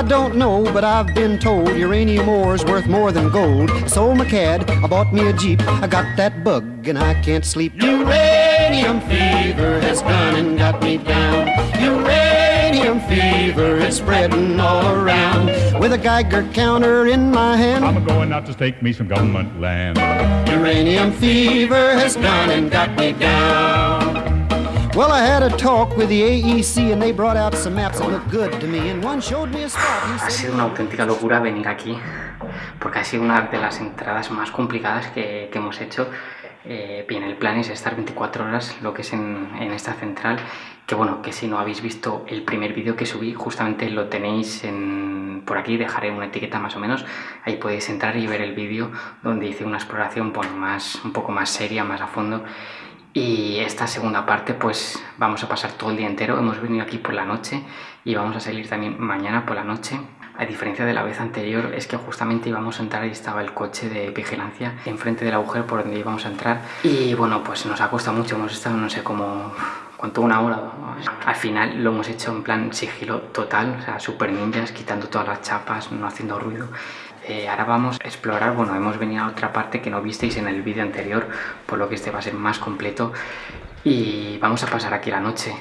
I don't know, but I've been told uranium ore's worth more than gold. Sold my cad, I bought me a Jeep. I got that bug and I can't sleep. Uranium fever has gone and got me down. Uranium fever is spreading all around. With a Geiger counter in my hand. I'm going out to stake me some government land. Uranium fever has gone and got me down. Well, I had a talk with the AEC and they brought out some maps that looked good to me. And one showed me a spot. Ha sido una auténtica locura venir aquí, porque ha sido una de las entradas más complicadas que, que hemos hecho. Eh, bien, el plan es estar 24 horas, lo que es en, en esta central, que bueno, que si no habéis visto el primer vídeo que subí, justamente lo tenéis en- por aquí, dejaré una etiqueta más o menos, ahí podéis entrar y ver el vídeo donde hice una exploración bueno, más, un poco más seria, más a fondo. Y esta segunda parte pues vamos a pasar todo el día entero, hemos venido aquí por la noche y vamos a salir también mañana por la noche. A diferencia de la vez anterior es que justamente íbamos a entrar y estaba el coche de vigilancia enfrente del agujero por donde íbamos a entrar. Y bueno pues nos ha costado mucho, hemos estado no sé como cuánto una hora. Al final lo hemos hecho en plan sigilo total, o sea super ninjas quitando todas las chapas, no haciendo ruido eh, ahora vamos a explorar, bueno, hemos venido a otra parte que no visteis en el vídeo anterior, por lo que este va a ser más completo y vamos a pasar aquí la noche.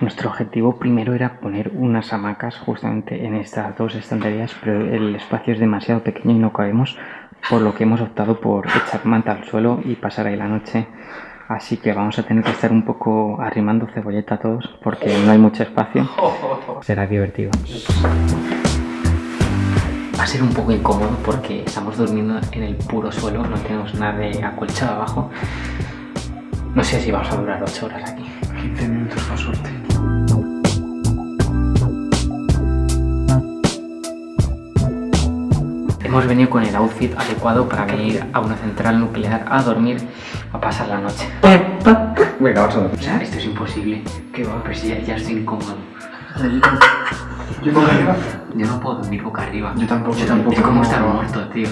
Nuestro objetivo primero era poner unas hamacas justamente en estas dos estanterías, pero el espacio es demasiado pequeño y no cabemos, por lo que hemos optado por echar manta al suelo y pasar ahí la noche. Así que vamos a tener que estar un poco arrimando cebolleta a todos porque no hay mucho espacio. Será divertido. Va a ser un poco incómodo porque estamos durmiendo en el puro suelo, no tenemos nada de acolchado abajo. No sé si vamos a durar 8 horas aquí. 15 minutos con suerte. Hemos venido con el outfit adecuado para venir a una central nuclear a dormir, a pasar la noche. Venga, vamos a dormir. O sea, esto es imposible. ¿Qué va? Pero si ya, ya estoy incómodo. ¿Yo pongo arriba? Yo no puedo dormir boca arriba. Yo tampoco, yo tampoco. Es como No. estar muerto, tío.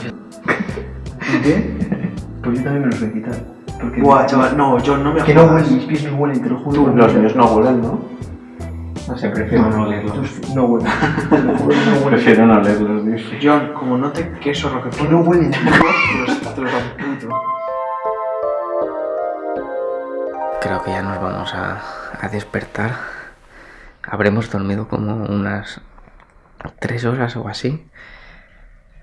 ¿Qué? Pues yo también me los voy a quitar. Porque Buah, chaval, no, yo no me Que no huelen, mis pies no huelen, te lo juro. Tú, los míos no huelen, ¿no? No sé, prefiero no leerlo. Tus- No huelen. Prefiero no leerlos, dice. John, como no te queso lo que Que no huelen, tío. te los, amputo. Creo que ya nos vamos a, a despertar. Habremos dormido como unas tres horas o así.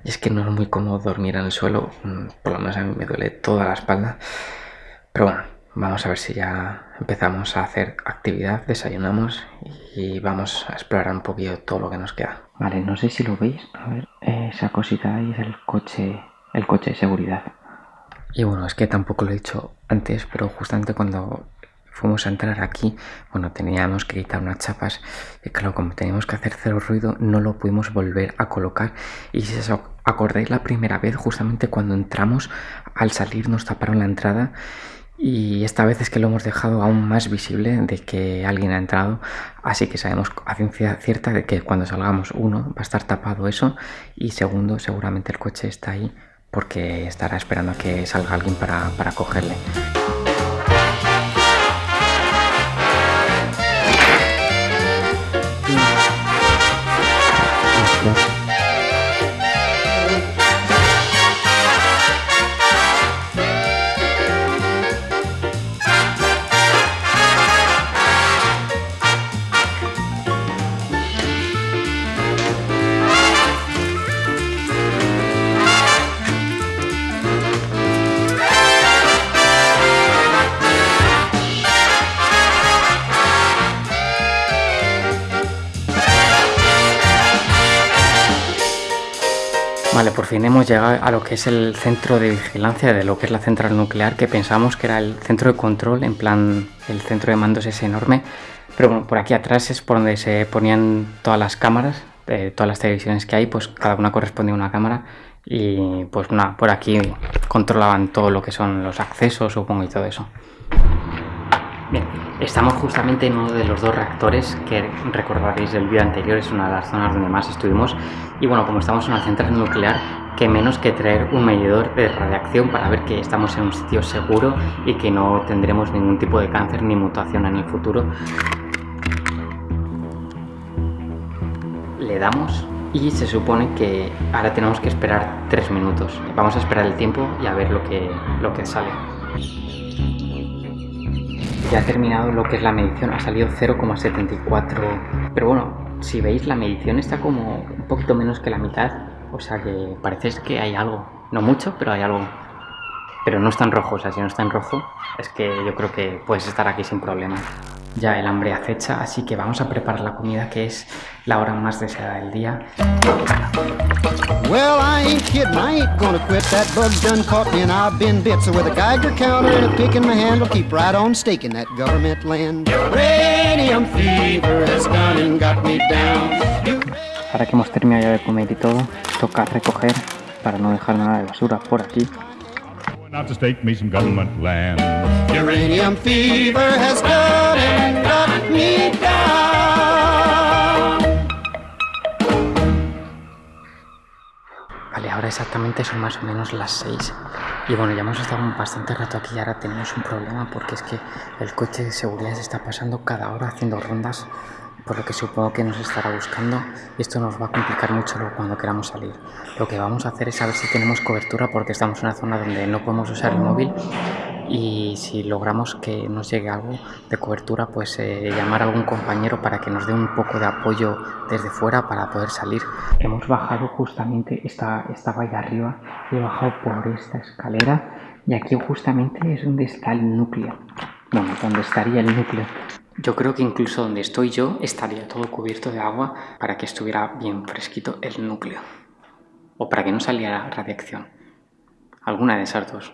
Y es que no es muy cómodo dormir en el suelo. mm, Por lo menos a mí me duele toda la espalda. Pero bueno, vamos a ver si ya empezamos a hacer actividad, desayunamos y vamos a explorar un poquillo todo lo que nos queda. Vale, no sé si lo veis. A ver, esa cosita ahí es el coche, el coche de seguridad. Y bueno, es que tampoco lo he dicho antes, pero justamente cuando fuimos a entrar aquí, bueno, teníamos que quitar unas chapas y claro, como teníamos que hacer cero ruido, no lo pudimos volver a colocar. Y si os acordáis la primera vez, justamente cuando entramos, al salir nos taparon la entrada y esta vez es que lo hemos dejado aún más visible de que alguien ha entrado, así que sabemos a ciencia cierta de que cuando salgamos, uno, va a estar tapado eso y segundo, seguramente el coche está ahí porque estará esperando a que salga alguien para, para cogerle. Vale, por fin hemos llegado a lo que es el centro de vigilancia de lo que es la central nuclear, que pensamos que era el centro de control, en plan el centro de mandos es enorme, pero bueno, por aquí atrás es por donde se ponían todas las cámaras, de todas las televisiones que hay, pues cada una correspondía a una cámara. Y pues nada, por aquí controlaban todo lo que son los accesos, supongo, y todo eso. Bien, estamos justamente en uno de los dos reactores que recordaréis del vídeo anterior, es una de las zonas donde más estuvimos. Y bueno, como estamos en una central nuclear, que menos que traer un medidor de radiación para ver que estamos en un sitio seguro y que no tendremos ningún tipo de cáncer ni mutación en el futuro. Le damos y se supone que ahora tenemos que esperar 3 minutos. Vamos a esperar el tiempo y a ver lo que, lo que sale. Ya ha terminado lo que es la medición, ha salido 0,74. Pero bueno, si veis la medición está como un poquito menos que la mitad. O sea que parece que hay algo. No mucho, pero hay algo. Pero no está en rojo, o sea, si no está en rojo, es que yo creo que puedes estar aquí sin problema. Ya el hambre acecha, así que vamos a preparar la comida que es la hora más deseada del día. Well, I ain't kidding, I ain't gonna quit. That bug done caught me and I've been bit. So with a Geiger counter and a pick in my hand, I'll keep right on staking that government land. Uranium fever has gone and got me down. Ahora que hemos terminado ya de comer y todo, toca recoger para no dejar nada de basura por aquí. Going out to stake me some government land. Uranium fever has gone Vale, ahora exactamente son más o menos las 6. Y bueno, ya hemos estado bastante rato aquí y ahora tenemos un problema porque es que el coche de seguridad se está pasando cada hora haciendo rondas, por lo que supongo que nos estará buscando y esto nos va a complicar mucho luego cuando queramos salir. Lo que vamos a hacer es saber si tenemos cobertura porque estamos en una zona donde no podemos usar el móvil y si logramos que nos llegue algo de cobertura, pues eh, llamar a algún compañero para que nos dé un poco de apoyo desde fuera para poder salir. Hemos bajado justamente, esta, estaba ahí arriba, he bajado por esta escalera y aquí justamente es donde está el núcleo. Bueno, donde estaría el núcleo. Yo creo que incluso donde estoy yo estaría todo cubierto de agua para que estuviera bien fresquito el núcleo. O para que no saliera radiación. Alguna de esas dos.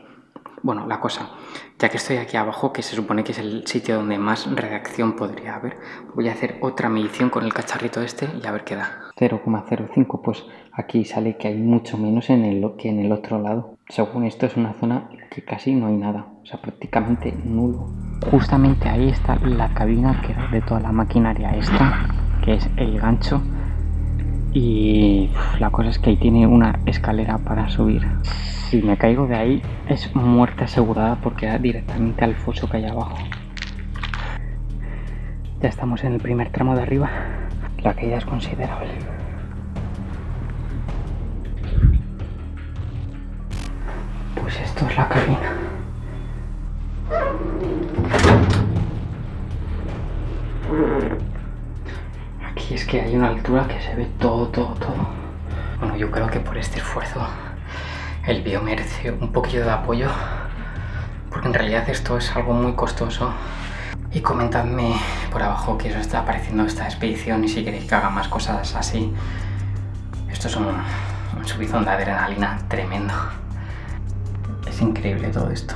Bueno, la cosa, ya que estoy aquí abajo, que se supone que es el sitio donde más radiación podría haber, voy a hacer otra medición con el cacharrito este y a ver qué da. 0,05, pues aquí sale que hay mucho menos en el, que en el otro lado. Según esto es una zona que casi no hay nada, o sea, prácticamente nulo. Justamente ahí está la cabina que da de toda la maquinaria esta, que es el gancho. Y la cosa es que ahí tiene una escalera para subir. Si me caigo de ahí es muerte asegurada porque da directamente al foso que hay abajo. Ya estamos en el primer tramo de arriba. La caída es considerable. Pues esto es la cabina. Aquí es que hay una altura que se ve todo, todo, todo. Bueno, yo creo que por este esfuerzo el vídeo merece un poquillo de apoyo. Porque en realidad esto es algo muy costoso. Y comentadme por abajo qué os está pareciendo esta expedición y si queréis que haga más cosas así. Esto es un, un subidón de adrenalina tremendo. Es increíble todo esto.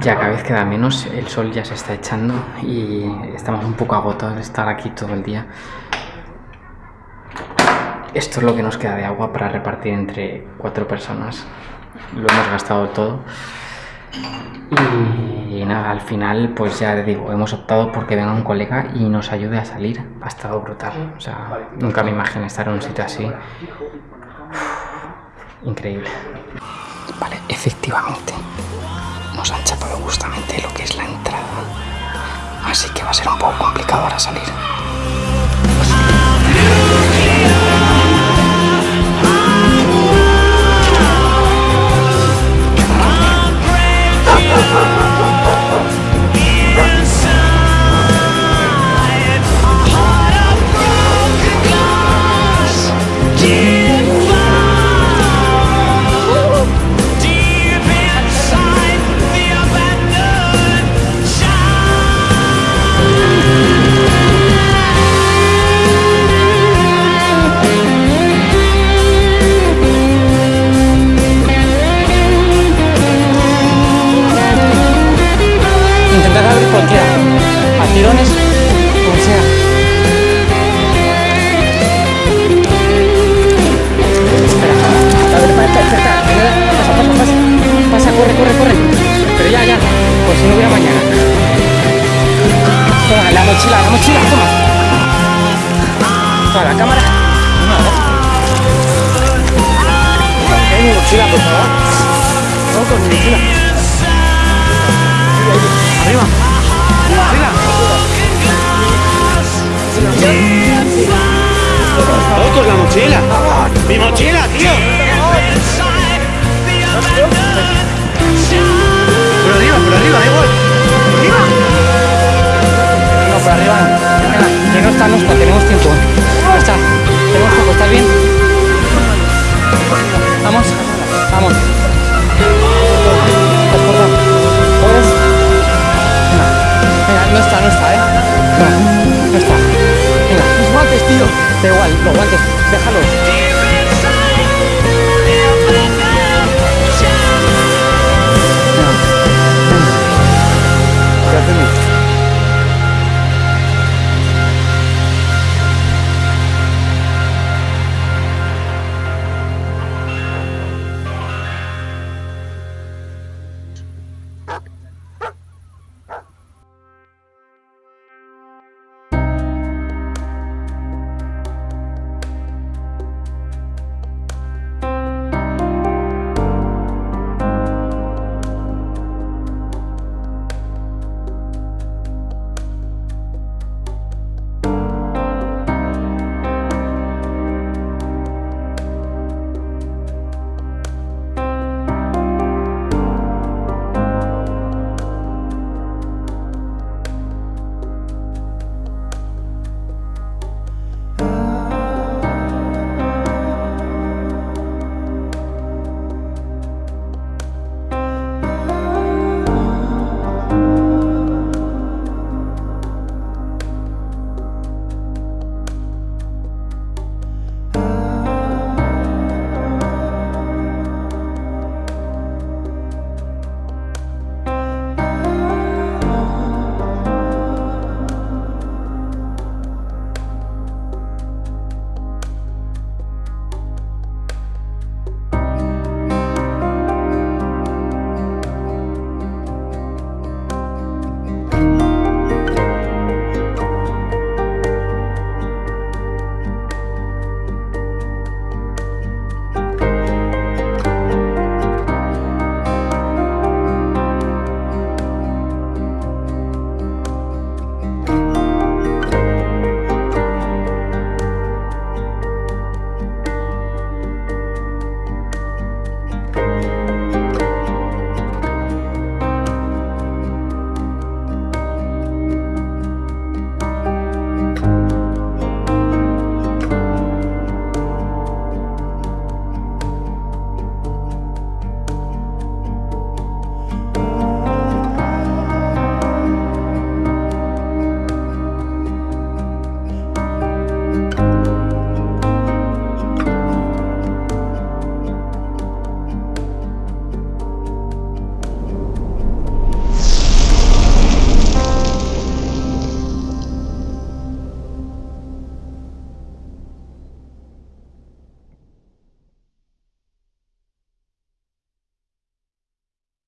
Ya cada vez queda menos, el sol ya se está echando y estamos un poco agotados de estar aquí todo el día. Esto es lo que nos queda de agua para repartir entre cuatro personas. Lo hemos gastado todo. Y, nada, al final, pues ya digo, hemos optado porque venga un colega y nos ayude a salir. Ha estado brutal. O sea, nunca me imaginé estar en un sitio así. Increíble. Vale, efectivamente. Nos han chapado justamente lo que es la entrada. Así que va a ser un poco complicado ahora salir. Corre, corre, corre. Pero ya, ya. Por si no hubiera mañana. Toma, la mochila, la mochila, toma. Toma, la cámara. Toma, mi mochila, por favor. Con mi mochila. Arriba. Arriba. ¡Fotos la mochila! mochila, tío! Arriba, por arriba, igual. No, por arriba no. Venga, que no está, no está, tenemos tiempo. Ya está, tenemos tiempo, ¿estás bien? Vamos, vamos. ¿Puedes? Venga, venga, no está, no está, ¿eh? No, no está. Venga. Los guantes, tío. Da igual, los guantes, déjalos.